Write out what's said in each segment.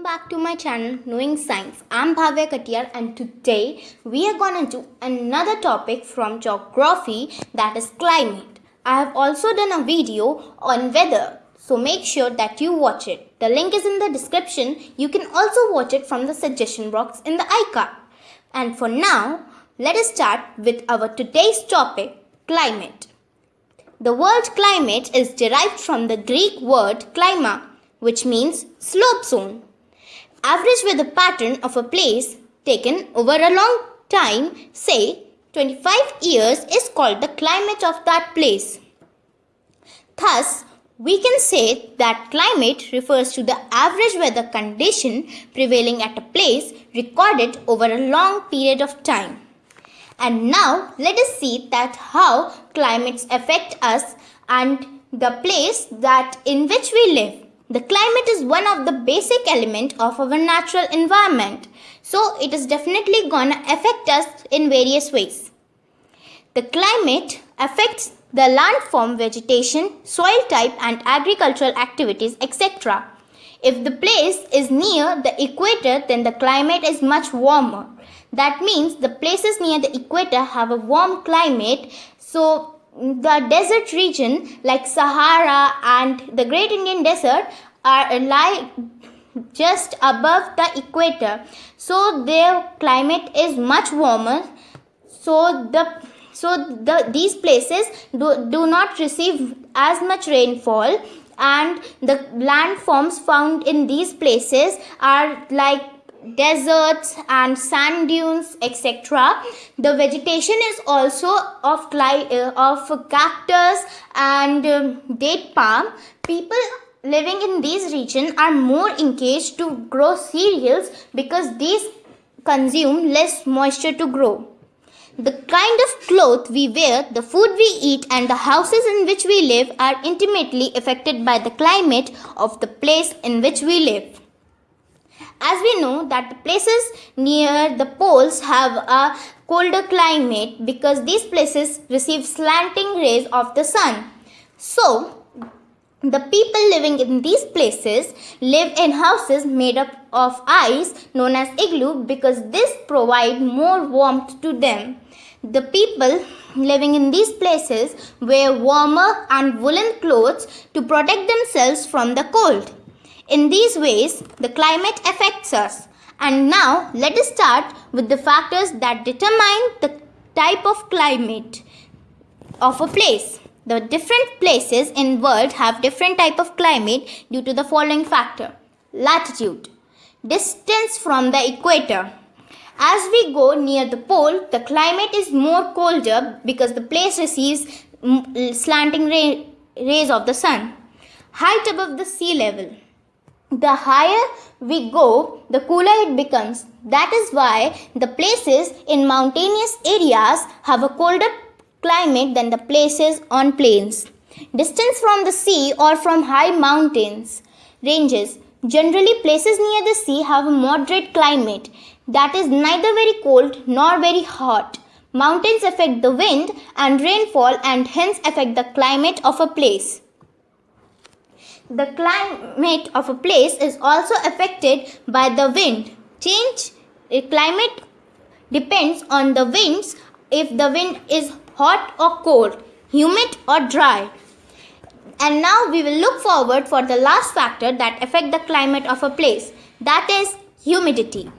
welcome back to my channel Knowing Science. I'm Bhavya Katiyar and today we are gonna do another topic from geography that is climate. I have also done a video on weather so make sure that you watch it. The link is in the description. You can also watch it from the suggestion box in the icon. And for now, let us start with our today's topic climate. The word climate is derived from the Greek word klima which means slope zone. Average weather pattern of a place taken over a long time, say 25 years, is called the climate of that place. Thus, we can say that climate refers to the average weather condition prevailing at a place recorded over a long period of time. And now let us see that how climates affect us and the place that in which we live. The climate is one of the basic element of our natural environment. So it is definitely gonna affect us in various ways. The climate affects the landform, vegetation, soil type and agricultural activities etc. If the place is near the equator then the climate is much warmer. That means the places near the equator have a warm climate so the desert region like Sahara and the Great Indian Desert are like just above the equator. So their climate is much warmer. So the so the these places do, do not receive as much rainfall and the landforms found in these places are like deserts and sand dunes etc the vegetation is also of uh, of cactus and um, date palm. People living in these regions are more engaged to grow cereals because these consume less moisture to grow. The kind of cloth we wear, the food we eat and the houses in which we live are intimately affected by the climate of the place in which we live as we know that the places near the poles have a colder climate because these places receive slanting rays of the sun. So, the people living in these places live in houses made up of ice known as igloo because this provide more warmth to them. The people living in these places wear warmer and woolen clothes to protect themselves from the cold. In these ways, the climate affects us. And now, let us start with the factors that determine the type of climate of a place. The different places in world have different type of climate due to the following factor. Latitude. Distance from the equator. As we go near the pole, the climate is more colder because the place receives slanting ray, rays of the sun. Height above the sea level the higher we go, the cooler it becomes. That is why the places in mountainous areas have a colder climate than the places on plains. Distance from the sea or from high mountains ranges. Generally, places near the sea have a moderate climate that is neither very cold nor very hot. Mountains affect the wind and rainfall and hence affect the climate of a place. The climate of a place is also affected by the wind. Change in climate depends on the winds if the wind is hot or cold, humid or dry. And now we will look forward for the last factor that affect the climate of a place. That is humidity.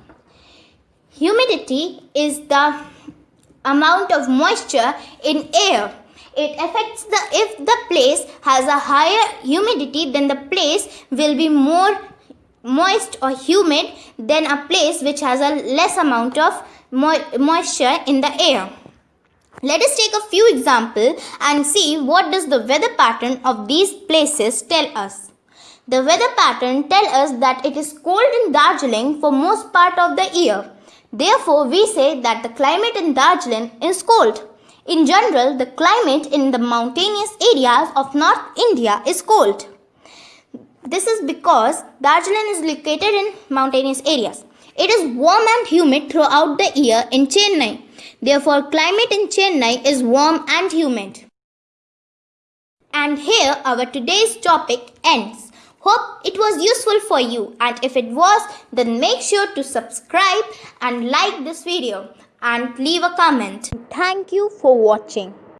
Humidity is the amount of moisture in air it affects the if the place has a higher humidity then the place will be more moist or humid than a place which has a less amount of mo moisture in the air. Let us take a few examples and see what does the weather pattern of these places tell us. The weather pattern tell us that it is cold in Darjeeling for most part of the year. Therefore, we say that the climate in Darjeeling is cold. In general, the climate in the mountainous areas of North India is cold. This is because Darjeeling is located in mountainous areas. It is warm and humid throughout the year in Chennai. Therefore, climate in Chennai is warm and humid. And here our today's topic ends. Hope it was useful for you and if it was then make sure to subscribe and like this video and leave a comment. Thank you for watching.